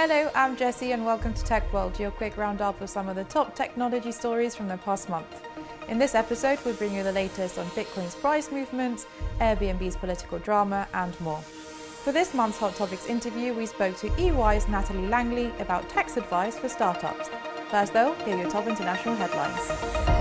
Hello, I'm Jessie and welcome to Tech World, your quick roundup of some of the top technology stories from the past month. In this episode, we'll bring you the latest on Bitcoin's price movements, Airbnb's political drama and more. For this month's Hot Topics interview, we spoke to EY's Natalie Langley about tax advice for startups. First though, here are your top international headlines.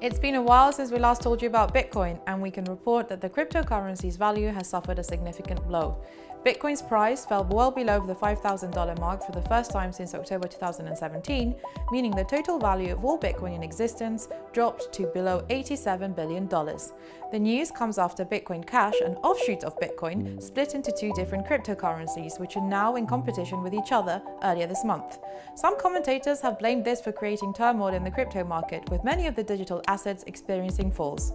It's been a while since we last told you about Bitcoin, and we can report that the cryptocurrency's value has suffered a significant blow. Bitcoin's price fell well below the $5,000 mark for the first time since October 2017, meaning the total value of all Bitcoin in existence dropped to below $87 billion. The news comes after Bitcoin Cash, an offshoot of Bitcoin, split into two different cryptocurrencies, which are now in competition with each other earlier this month. Some commentators have blamed this for creating turmoil in the crypto market, with many of the digital assets experiencing falls.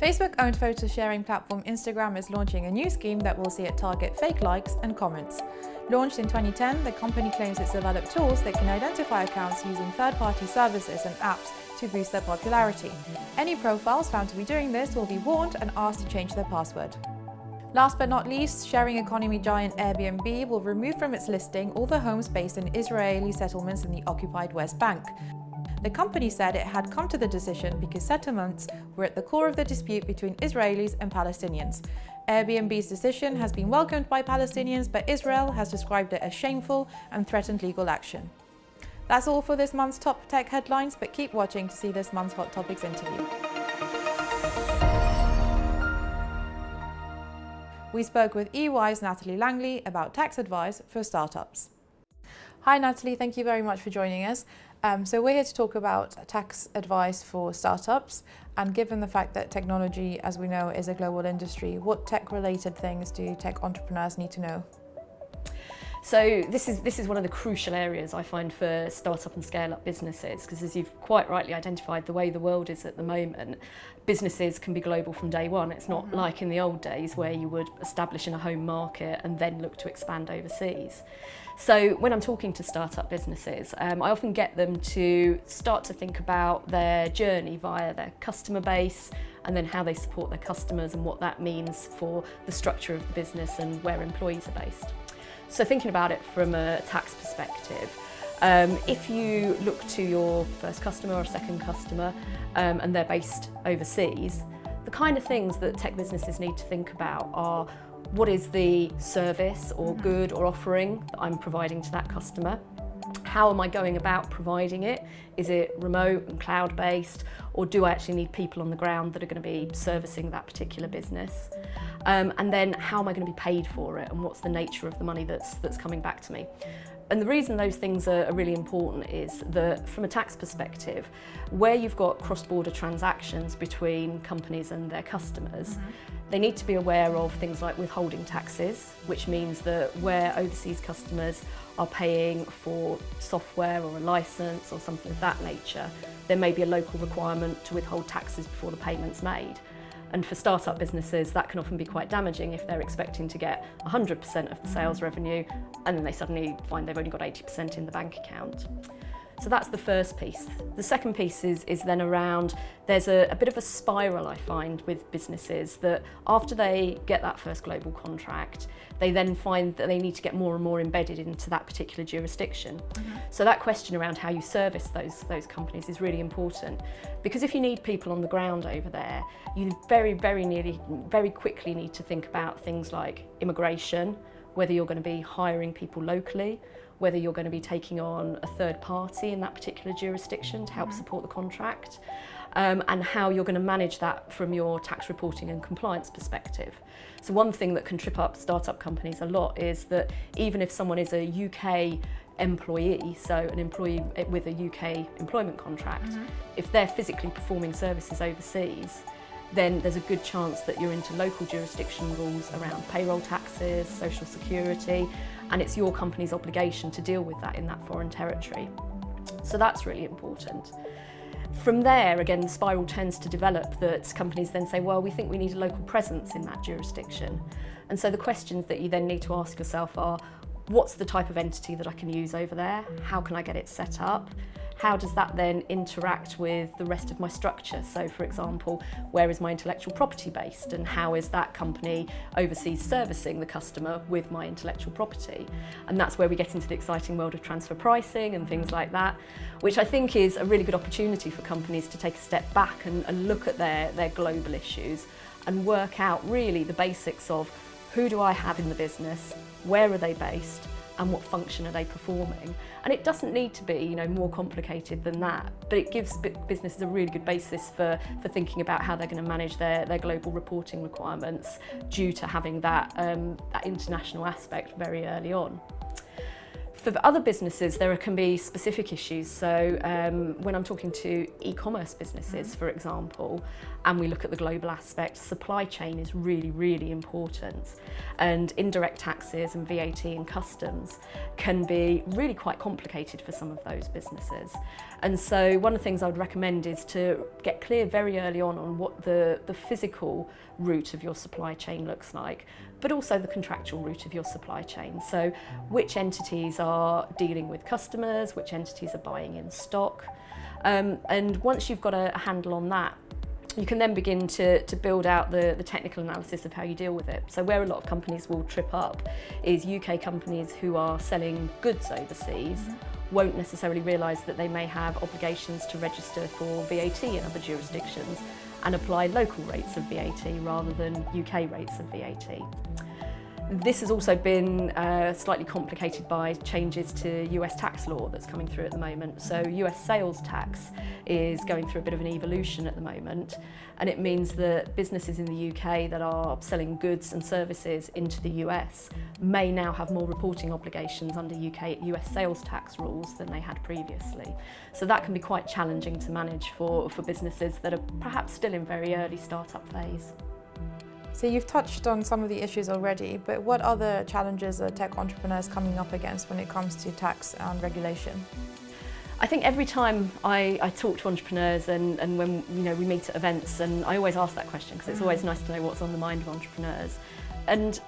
Facebook-owned photo sharing platform Instagram is launching a new scheme that will see it target fake likes and comments. Launched in 2010, the company claims it's developed tools that can identify accounts using third-party services and apps to boost their popularity. Any profiles found to be doing this will be warned and asked to change their password. Last but not least, sharing economy giant Airbnb will remove from its listing all the homes based in Israeli settlements in the occupied West Bank. The company said it had come to the decision because settlements were at the core of the dispute between Israelis and Palestinians. Airbnb's decision has been welcomed by Palestinians, but Israel has described it as shameful and threatened legal action. That's all for this month's top tech headlines, but keep watching to see this month's Hot Topics interview. We spoke with EY's Natalie Langley about tax advice for startups. Hi Natalie, thank you very much for joining us. Um, so we're here to talk about tax advice for startups and given the fact that technology, as we know, is a global industry, what tech-related things do tech entrepreneurs need to know? So this is, this is one of the crucial areas I find for startup and scale up businesses because as you've quite rightly identified the way the world is at the moment businesses can be global from day one it's not mm -hmm. like in the old days where you would establish in a home market and then look to expand overseas. So when I'm talking to startup businesses um, I often get them to start to think about their journey via their customer base and then how they support their customers and what that means for the structure of the business and where employees are based. So thinking about it from a tax perspective, um, if you look to your first customer or second customer um, and they're based overseas, the kind of things that tech businesses need to think about are what is the service or mm-hmm. good or offering that I'm providing to that customer? How am I going about providing it? Is it remote and cloud-based or do I actually need people on the ground that are going to be servicing that particular business? Um, and then how am I going to be paid for it and what's the nature of the money that's, that's coming back to me? And the reason those things are, really important is that from a tax perspective, where you've got cross-border transactions between companies and their customers, mm -hmm. they need to be aware of things like withholding taxes, which means that where overseas customers are paying for software or a license or something of that nature, there may be a local requirement to withhold taxes before the payment's made. And for start-up businesses, that can often be quite damaging if they're expecting to get 100% of the sales revenue and then they suddenly find they've only got 80% in the bank account. So that's the first piece. The second piece is, is then around, there's a, a bit of a spiral I find with businesses that after they get that first global contract, they then find that they need to get more and more embedded into that particular jurisdiction. Mm -hmm. So that question around how you service those, those companies is really important because if you need people on the ground over there, you very, very nearly, very quickly need to think about things like immigration, whether you're going to be hiring people locally, whether you're going to be taking on a third party in that particular jurisdiction to help mm-hmm. support the contract um, and how you're going to manage that from your tax reporting and compliance perspective. So one thing that can trip up startup companies a lot is that even if someone is a UK employee, so an employee with a UK employment contract, mm -hmm. if they're physically performing services overseas, then there's a good chance that you're into local jurisdiction rules around payroll taxes, social security, and it's your company's obligation to deal with that in that foreign territory. So that's really important. From there, again, the spiral tends to develop that companies then say, well, we think we need a local presence in that jurisdiction. And so the questions that you then need to ask yourself are, what's the type of entity that I can use over there? How can I get it set up? How does that then interact with the rest of my structure? So for example, where is my intellectual property based and how is that company overseas servicing the customer with my intellectual property? And that's where we get into the exciting world of transfer pricing and things like that, which I think is a really good opportunity for companies to take a step back and, and look at their, their global issues and work out really the basics of who do I have in the business, where are they based, and what function are they performing. And it doesn't need to be you know, more complicated than that, but it gives businesses a really good basis for, for thinking about how they're going to manage their, their global reporting requirements due to having that, um, that international aspect very early on. For other businesses, there can be specific issues. So um, when I'm talking to e-commerce businesses, mm. for example, and we look at the global aspect, supply chain is really, really important. And indirect taxes and VAT and customs can be really quite complicated for some of those businesses. And so one of the things I would recommend is to get clear very early on on what the, the physical route of your supply chain looks like, but also the contractual route of your supply chain. So which entities are dealing with customers, which entities are buying in stock. Um, and once you've got a, a handle on that, you can then begin to, to build out the, the technical analysis of how you deal with it. So where a lot of companies will trip up is UK companies who are selling goods overseas mm -hmm won't necessarily realise that they may have obligations to register for VAT in other jurisdictions and apply local rates of VAT rather than UK rates of VAT. This has also been uh, slightly complicated by changes to US tax law that's coming through at the moment. So US sales tax is going through a bit of an evolution at the moment and it means that businesses in the UK that are selling goods and services into the US may now have more reporting obligations under UK US sales tax rules than they had previously. So that can be quite challenging to manage for, for businesses that are perhaps still in very early startup phase. So you've touched on some of the issues already, but what other challenges are tech entrepreneurs coming up against when it comes to tax and regulation? I think every time I, I talk to entrepreneurs and, and when you know we meet at events and I always ask that question because it's always mm. nice to know what's on the mind of entrepreneurs. And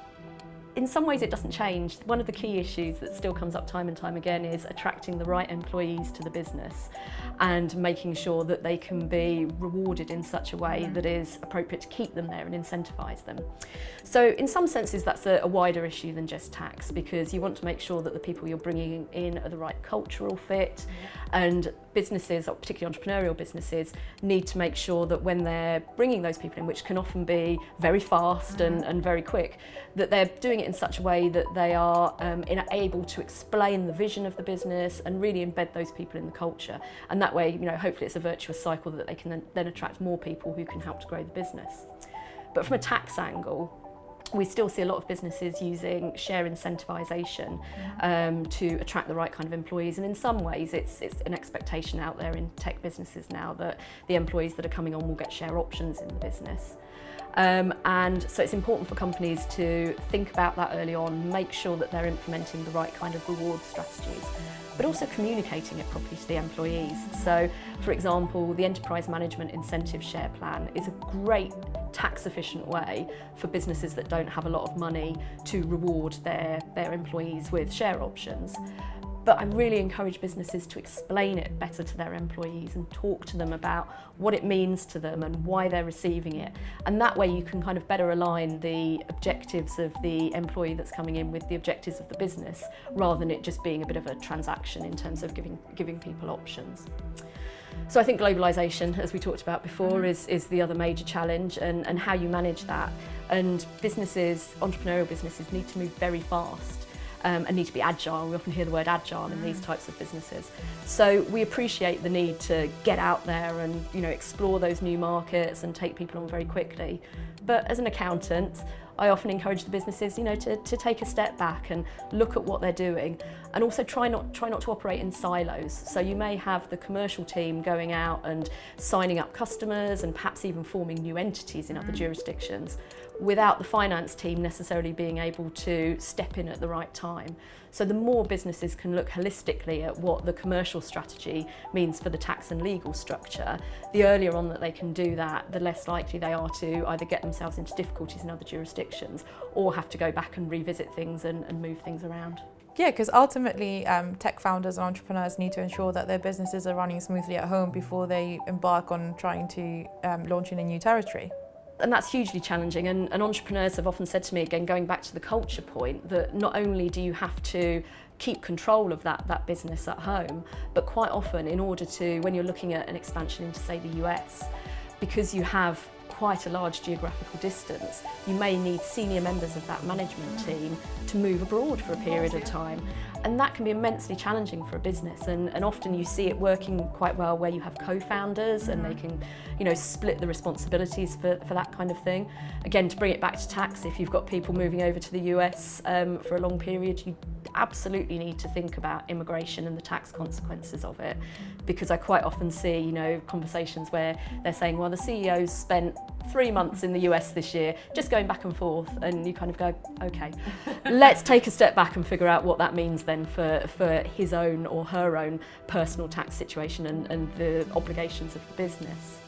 in some ways it doesn't change. One of the key issues that still comes up time and time again is attracting the right employees to the business and making sure that they can be rewarded in such a way that is appropriate to keep them there and incentivise them. So in some senses that's a, a wider issue than just tax because you want to make sure that the people you're bringing in are the right cultural fit mm-hmm. and businesses, or particularly entrepreneurial businesses, need to make sure that when they're bringing those people in, which can often be very fast mm-hmm. and, and very quick, that they're doing it in such a way that they are um, able to explain the vision of the business and really embed those people in the culture. And that way, you know, hopefully it's a virtuous cycle that they can then, then attract more people who can help to grow the business. But from a tax angle, we still see a lot of businesses using share incentivization um, to attract the right kind of employees and in some ways it's, it's an expectation out there in tech businesses now that the employees that are coming on will get share options in the business. Um, and so it's important for companies to think about that early on, make sure that they're implementing the right kind of reward strategies, but also communicating it properly to the employees. So, for example, the Enterprise Management Incentive Share Plan is a great tax efficient way for businesses that don't have a lot of money to reward their, their employees with share options. But I really encourage businesses to explain it better to their employees and talk to them about what it means to them and why they're receiving it. And that way you can kind of better align the objectives of the employee that's coming in with the objectives of the business rather than it just being a bit of a transaction in terms of giving, giving people options. So I think globalisation, as we talked about before, mm-hmm. is, is the other major challenge and, and how you manage that. And businesses, entrepreneurial businesses need to move very fast um, and need to be agile. We often hear the word agile in these types of businesses. So we appreciate the need to get out there and you know explore those new markets and take people on very quickly. But as an accountant, I often encourage the businesses, you know, to, to take a step back and look at what they're doing and also try not, try not to operate in silos. So you may have the commercial team going out and signing up customers and perhaps even forming new entities in other jurisdictions without the finance team necessarily being able to step in at the right time. So the more businesses can look holistically at what the commercial strategy means for the tax and legal structure, the earlier on that they can do that, the less likely they are to either get themselves into difficulties in other jurisdictions or have to go back and revisit things and, and move things around. Yeah, because ultimately um, tech founders and entrepreneurs need to ensure that their businesses are running smoothly at home before they embark on trying to um, launch in a new territory. And that's hugely challenging. And, and entrepreneurs have often said to me, again, going back to the culture point, that not only do you have to keep control of that, that business at home, but quite often in order to, when you're looking at an expansion into say the US, because you have quite a large geographical distance, you may need senior members of that management mm. team to move abroad for a period of time. And that can be immensely challenging for a business. And, and often you see it working quite well where you have co-founders and they mm. can, you know, split the responsibilities for, for that kind of thing. Again, to bring it back to tax, if you've got people moving over to the US um, for a long period, you absolutely need to think about immigration and the tax consequences of it. Because I quite often see you know conversations where they're saying well the CEO's spent three months in the US this year just going back and forth and you kind of go okay let's take a step back and figure out what that means then for for his own or her own personal tax situation and, and the obligations of the business.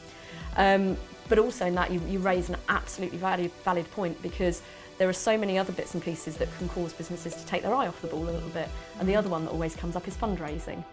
Um, but also in that you, you raise an absolutely valid, valid point because there are so many other bits and pieces that can cause businesses to take their eye off the ball a little bit. And the mm. other one that always comes up is fundraising.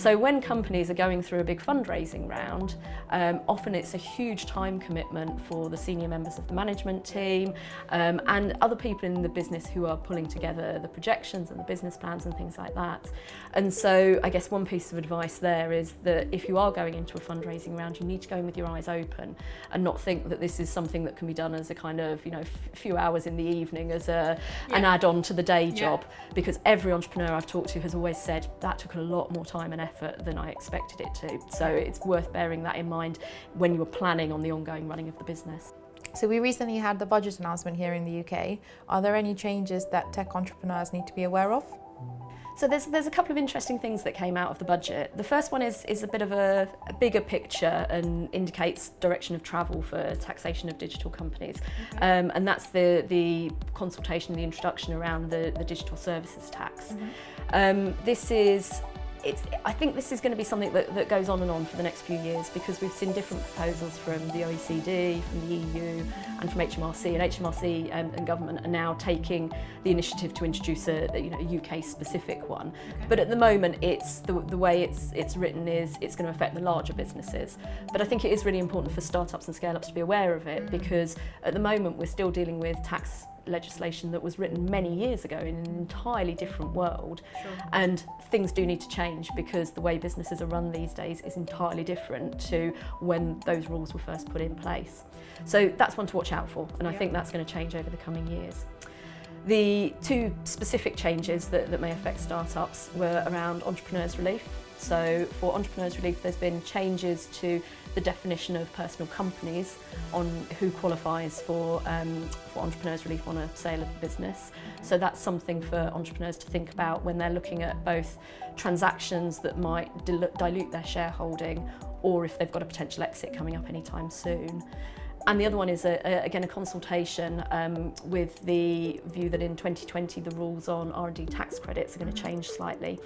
So when companies are going through a big fundraising round, um, often it's a huge time commitment for the senior members of the management team um, and other people in the business who are pulling together the projections and the business plans and things like that. And so I guess one piece of advice there is that if you are going into a fundraising round, you need to go in with your eyes open and not think that this is something that can be done as a kind of, you know, a few hours in the evening as a, yeah. an add-on to the day job. Yeah. Because every entrepreneur I've talked to has always said that took a lot more time and effort than I expected it to. So it's worth bearing that in mind when you're planning on the ongoing running of the business. So we recently had the budget announcement here in the UK. Are there any changes that tech entrepreneurs need to be aware of? So there's, there's a couple of interesting things that came out of the budget. The first one is, is a bit of a, a bigger picture and indicates direction of travel for taxation of digital companies. Okay. Um, and that's the, the consultation, the introduction around the, the digital services tax. Mm -hmm. um, this is it's, I think this is going to be something that, that goes on and on for the next few years because we've seen different proposals from the OECD, from the EU and from HMRC and HMRC um, and government are now taking the initiative to introduce a, you know, a UK specific one. Okay. But at the moment it's the, the way it's, it's written is it's going to affect the larger businesses. But I think it is really important for startups and scale-ups to be aware of it because at the moment we're still dealing with tax legislation that was written many years ago in an entirely different world sure. and things do need to change because the way businesses are run these days is entirely different to when those rules were first put in place. So that's one to watch out for and I think that's going to change over the coming years. The two specific changes that, that may affect startups were around entrepreneurs relief so for Entrepreneurs Relief, there's been changes to the definition of personal companies on who qualifies for, um, for Entrepreneurs Relief on a sale of the business. So that's something for entrepreneurs to think about when they're looking at both transactions that might dil dilute their shareholding or if they've got a potential exit coming up anytime soon. And the other one is, a, a, again, a consultation um, with the view that in 2020 the rules on R&D tax credits are going to mm. change slightly.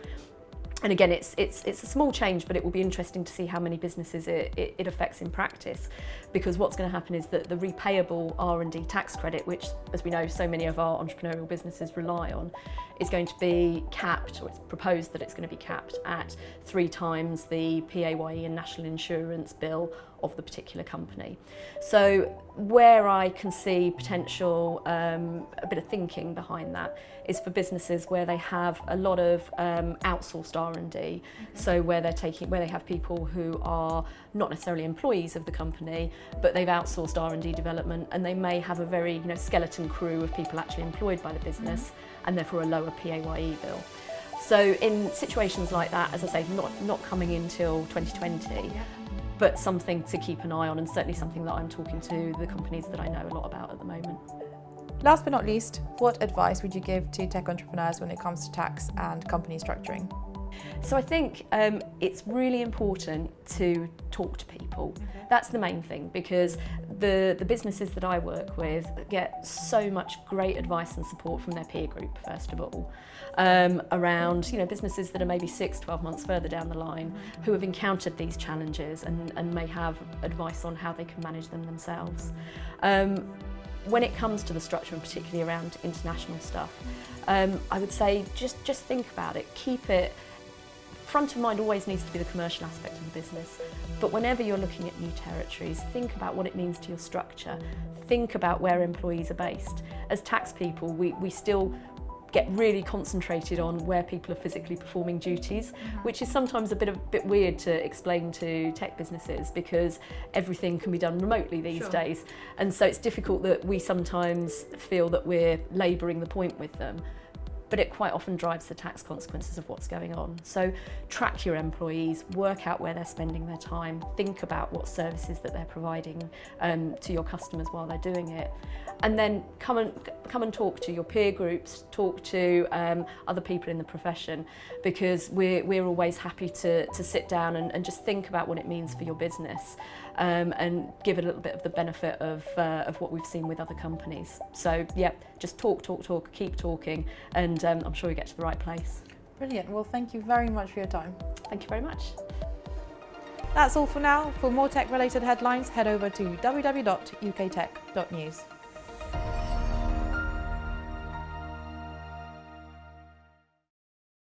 And again, it's, it's, it's a small change, but it will be interesting to see how many businesses it, it, it affects in practice. Because what's going to happen is that the repayable R&D tax credit, which, as we know, so many of our entrepreneurial businesses rely on, is going to be capped, or it's proposed that it's going to be capped at three times the PAYE and national insurance bill of the particular company. So where I can see potential, um, a bit of thinking behind that is for businesses where they have a lot of um, outsourced R&D. Okay. So where they're taking, where they have people who are not necessarily employees of the company, but they've outsourced R&D development and they may have a very you know, skeleton crew of people actually employed by the business mm -hmm. and therefore a lower PAYE bill. So in situations like that, as I say, not, not coming until 2020, yeah but something to keep an eye on and certainly something that I'm talking to the companies that I know a lot about at the moment. Last but not least, what advice would you give to tech entrepreneurs when it comes to tax and company structuring? So I think um, it's really important to talk to people. Okay. That's the main thing because the, the businesses that I work with get so much great advice and support from their peer group, first of all, um, around you know businesses that are maybe six, 12 months further down the line who have encountered these challenges and, and may have advice on how they can manage them themselves. Um, when it comes to the structure and particularly around international stuff, um, I would say just, just think about it, keep it front of mind always needs to be the commercial aspect of the business. But whenever you're looking at new territories, think about what it means to your structure. Think about where employees are based. As tax people, we, we still get really concentrated on where people are physically performing duties, mm-hmm. which is sometimes a bit of bit weird to explain to tech businesses because everything can be done remotely these sure. days. And so it's difficult that we sometimes feel that we're labouring the point with them but it quite often drives the tax consequences of what's going on. So track your employees, work out where they're spending their time, think about what services that they're providing um, to your customers while they're doing it. And then come and, come and talk to your peer groups, talk to um, other people in the profession, because we're, we're always happy to, to sit down and, and just think about what it means for your business um, and give a little bit of the benefit of, uh, of what we've seen with other companies. So yeah, just talk, talk, talk, keep talking, and um, I'm sure you get to the right place. Brilliant. Well, thank you very much for your time. Thank you very much. That's all for now. For more tech related headlines, head over to www.uktech.news.